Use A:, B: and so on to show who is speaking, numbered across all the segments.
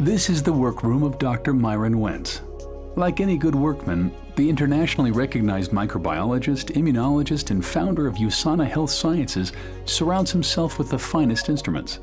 A: This is the workroom of Dr. Myron Wentz. Like any good workman, the internationally recognized microbiologist, immunologist, and founder of USANA Health Sciences surrounds himself with the finest instruments.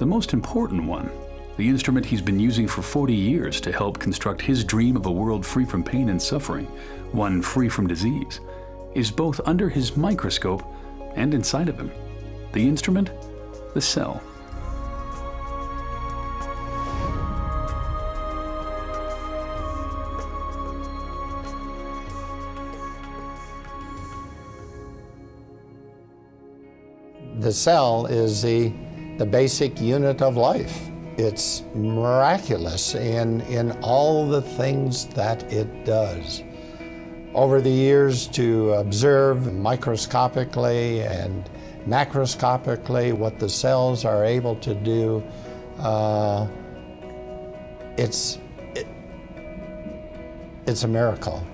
A: The most important one, the instrument he's been using for 40 years to help construct his dream of a world free from pain and suffering, one free from disease, is both under his microscope and inside of him. The instrument? The cell.
B: The cell is the, the basic unit of life. It's miraculous in, in all the things that it does. Over the years to observe microscopically and macroscopically what the cells are able to do, uh, it's, it, it's a miracle.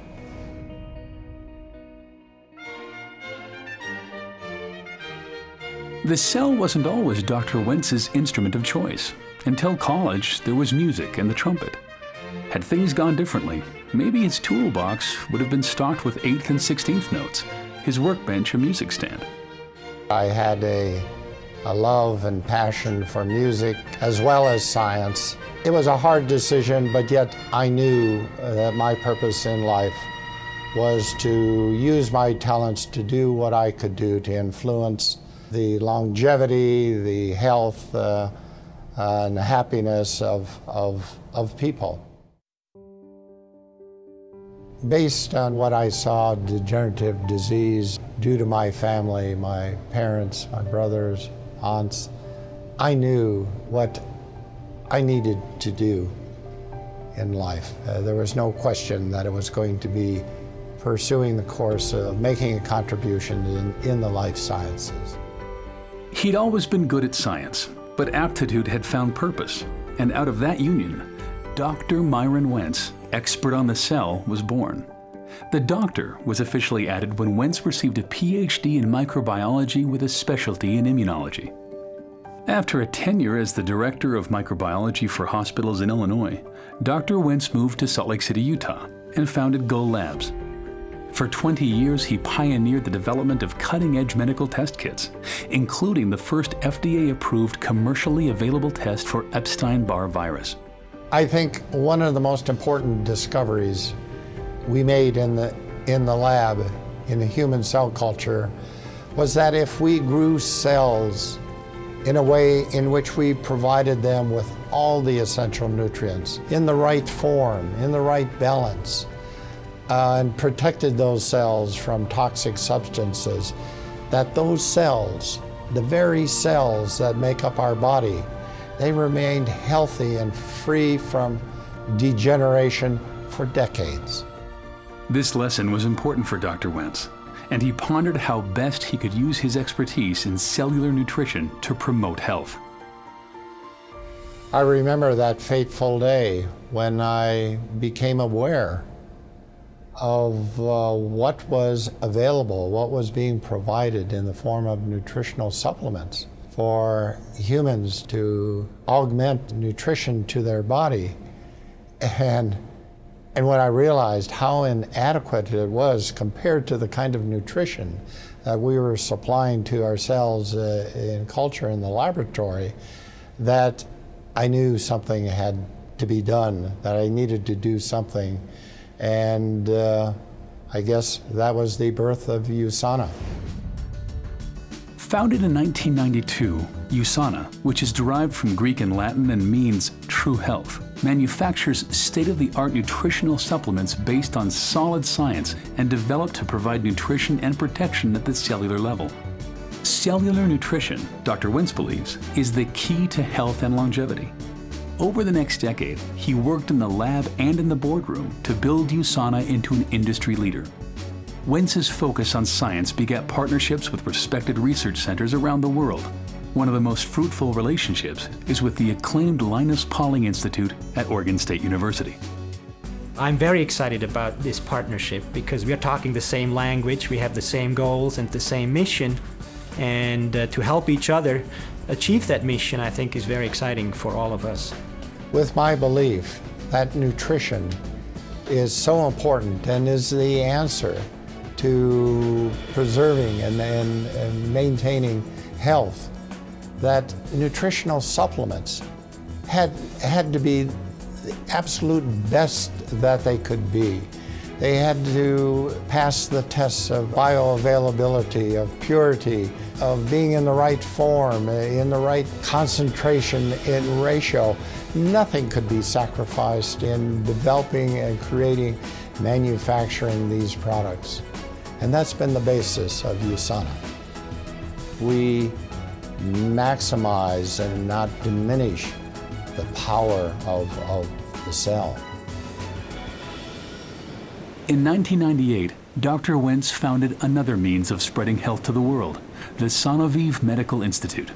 A: The cell wasn't always Dr. Wentz's instrument of choice. Until college, there was music and the trumpet. Had things gone differently, maybe his toolbox would have been stocked with 8th and 16th notes, his workbench a music stand.
B: I had a, a love and passion for music as well as science. It was a hard decision, but yet I knew that my purpose in life was to use my talents to do what I could do to influence the longevity, the health, uh, and the happiness of, of, of people. Based on what I saw, degenerative disease, due to my family, my parents, my brothers, aunts, I knew what I needed to do in life. Uh, there was no question that it was going to be pursuing the course of making a contribution in, in the life sciences.
A: He'd always been good at science, but aptitude had found purpose, and out of that union, Dr. Myron Wentz, expert on the cell, was born. The doctor was officially added when Wentz received a PhD in microbiology with a specialty in immunology. After a tenure as the director of microbiology for hospitals in Illinois, Dr. Wentz moved to Salt Lake City, Utah, and founded Gull Labs, for 20 years, he pioneered the development of cutting-edge medical test kits, including the first FDA-approved commercially available test for Epstein-Barr virus.
B: I think one of the most important discoveries we made in the, in the lab, in the human cell culture, was that if we grew cells in a way in which we provided them with all the essential nutrients, in the right form, in the right balance, uh, and protected those cells from toxic substances, that those cells, the very cells that make up our body, they remained healthy and free from degeneration for decades.
A: This lesson was important for Dr. Wentz, and he pondered how best he could use his expertise in cellular nutrition to promote health.
B: I remember that fateful day when I became aware of uh, what was available, what was being provided in the form of nutritional supplements for humans to augment nutrition to their body. And, and when I realized how inadequate it was compared to the kind of nutrition that we were supplying to ourselves uh, in culture in the laboratory, that I knew something had to be done, that I needed to do something and uh, I guess that was the birth of USANA.
A: Founded in 1992, USANA, which is derived from Greek and Latin and means true health, manufactures state-of-the-art nutritional supplements based on solid science and developed to provide nutrition and protection at the cellular level. Cellular nutrition, Dr. Wentz believes, is the key to health and longevity. Over the next decade, he worked in the lab and in the boardroom to build USANA into an industry leader. Wentz's focus on science begat partnerships with respected research centers around the world. One of the most fruitful relationships is with the acclaimed Linus Pauling Institute at Oregon State University.
C: I'm very excited about this partnership because we are talking the same language, we have the same goals and the same mission, and uh, to help each other achieve that mission I think is very exciting for all of us.
B: With my belief that nutrition is so important and is the answer to preserving and, and, and maintaining health, that nutritional supplements had, had to be the absolute best that they could be. They had to pass the tests of bioavailability, of purity, of being in the right form, in the right concentration in ratio. Nothing could be sacrificed in developing and creating, manufacturing these products. And that's been the basis of USANA. We maximize and not diminish the power of, of the cell.
A: In 1998, Dr. Wentz founded another means of spreading health to the world, the Sanoviv Medical Institute.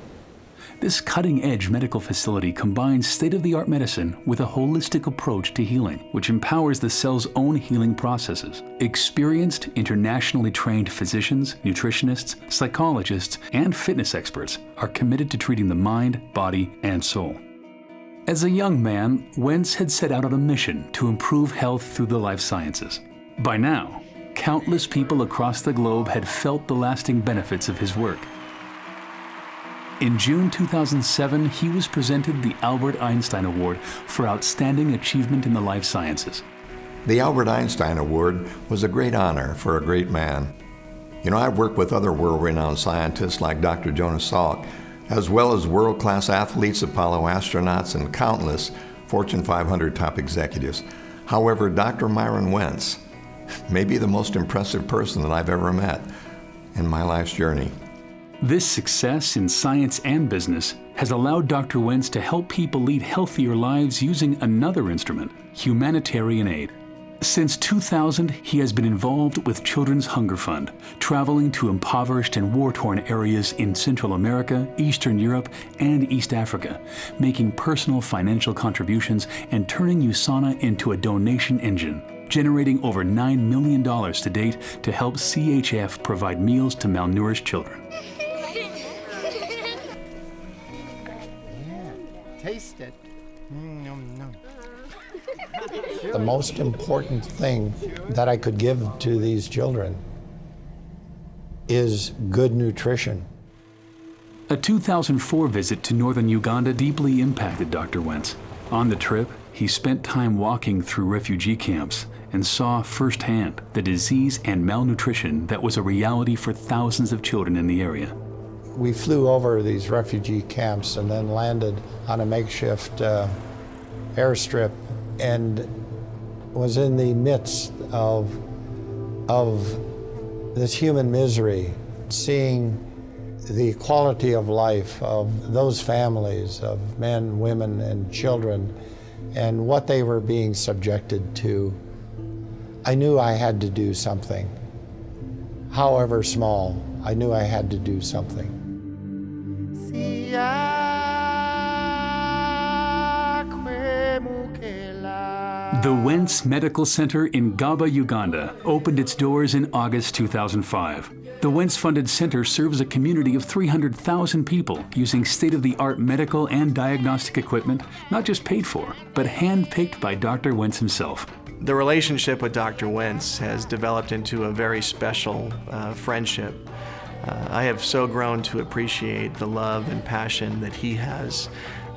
A: This cutting-edge medical facility combines state-of-the-art medicine with a holistic approach to healing, which empowers the cell's own healing processes. Experienced, internationally trained physicians, nutritionists, psychologists, and fitness experts are committed to treating the mind, body, and soul. As a young man, Wentz had set out on a mission to improve health through the life sciences. By now, countless people across the globe had felt the lasting benefits of his work. In June 2007, he was presented the Albert Einstein Award for Outstanding Achievement in the Life Sciences.
D: The Albert Einstein Award was a great honor for a great man. You know, I've worked with other world-renowned scientists like Dr. Jonas Salk, as well as world-class athletes, Apollo astronauts, and countless Fortune 500 top executives. However, Dr. Myron Wentz may be the most impressive person that I've ever met in my life's journey.
A: This success in science and business has allowed Dr. Wentz to help people lead healthier lives using another instrument, humanitarian aid. Since 2000, he has been involved with Children's Hunger Fund, traveling to impoverished and war-torn areas in Central America, Eastern Europe, and East Africa, making personal financial contributions and turning USANA into a donation engine generating over $9 million to date to help CHF provide meals to malnourished children.
B: The most important thing that I could give to these children is good nutrition.
A: A 2004 visit to northern Uganda deeply impacted Dr. Wentz. On the trip, he spent time walking through refugee camps and saw firsthand the disease and malnutrition that was a reality for thousands of children in the area.
B: We flew over these refugee camps and then landed on a makeshift uh, airstrip and was in the midst of, of this human misery, seeing the quality of life of those families of men, women, and children and what they were being subjected to I knew I had to do something. However small, I knew I had to do something.
A: The Wentz Medical Center in Gaba, Uganda opened its doors in August 2005. The Wentz-funded center serves a community of 300,000 people using state-of-the-art medical and diagnostic equipment, not just paid for, but hand-picked by Dr. Wentz himself.
E: The relationship with Dr. Wentz has developed into a very special uh, friendship. Uh, I have so grown to appreciate the love and passion that he has.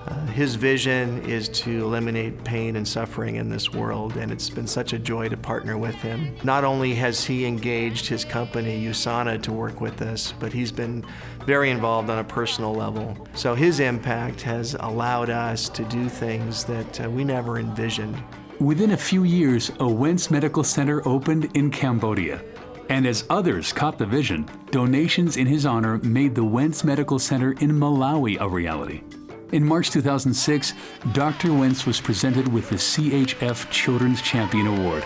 E: Uh, his vision is to eliminate pain and suffering in this world, and it's been such a joy to partner with him. Not only has he engaged his company, USANA, to work with us, but he's been very involved on a personal level. So his impact has allowed us to do things that uh, we never envisioned.
A: Within a few years, a Wentz Medical Center opened in Cambodia. And as others caught the vision, donations in his honor made the Wentz Medical Center in Malawi a reality. In March 2006, Dr. Wentz was presented with the CHF Children's Champion Award.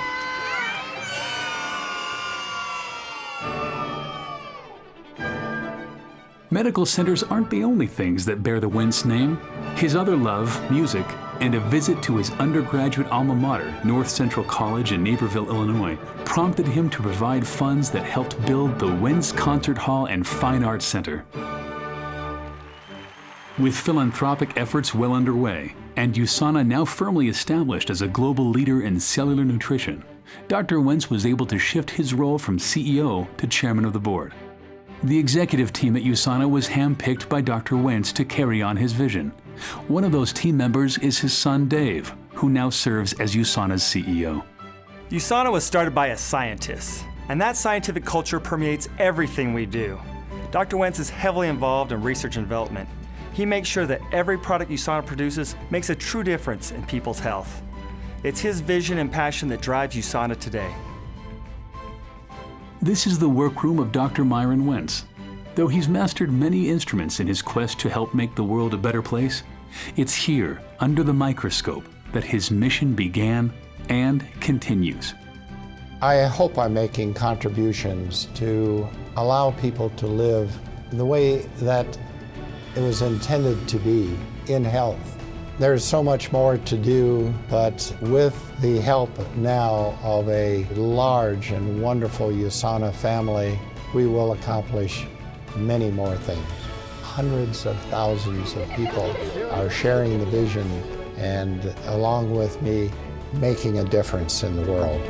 A: Medical centers aren't the only things that bear the Wentz name. His other love, music, and a visit to his undergraduate alma mater, North Central College in Naperville, Illinois, prompted him to provide funds that helped build the Wentz Concert Hall and Fine Arts Center. With philanthropic efforts well underway and USANA now firmly established as a global leader in cellular nutrition, Dr. Wentz was able to shift his role from CEO to chairman of the board. The executive team at USANA was handpicked by Dr. Wentz to carry on his vision. One of those team members is his son Dave, who now serves as USANA's CEO.
F: USANA was started by a scientist, and that scientific culture permeates everything we do. Dr. Wentz is heavily involved in research and development. He makes sure that every product USANA produces makes a true difference in people's health. It's his vision and passion that drives USANA today.
A: This is the workroom of Dr. Myron Wentz. Though he's mastered many instruments in his quest to help make the world a better place, it's here, under the microscope, that his mission began and continues.
B: I hope I'm making contributions to allow people to live the way that it was intended to be in health. There's so much more to do, but with the help now of a large and wonderful USANA family, we will accomplish many more things. Hundreds of thousands of people are sharing the vision and along with me, making a difference in the world.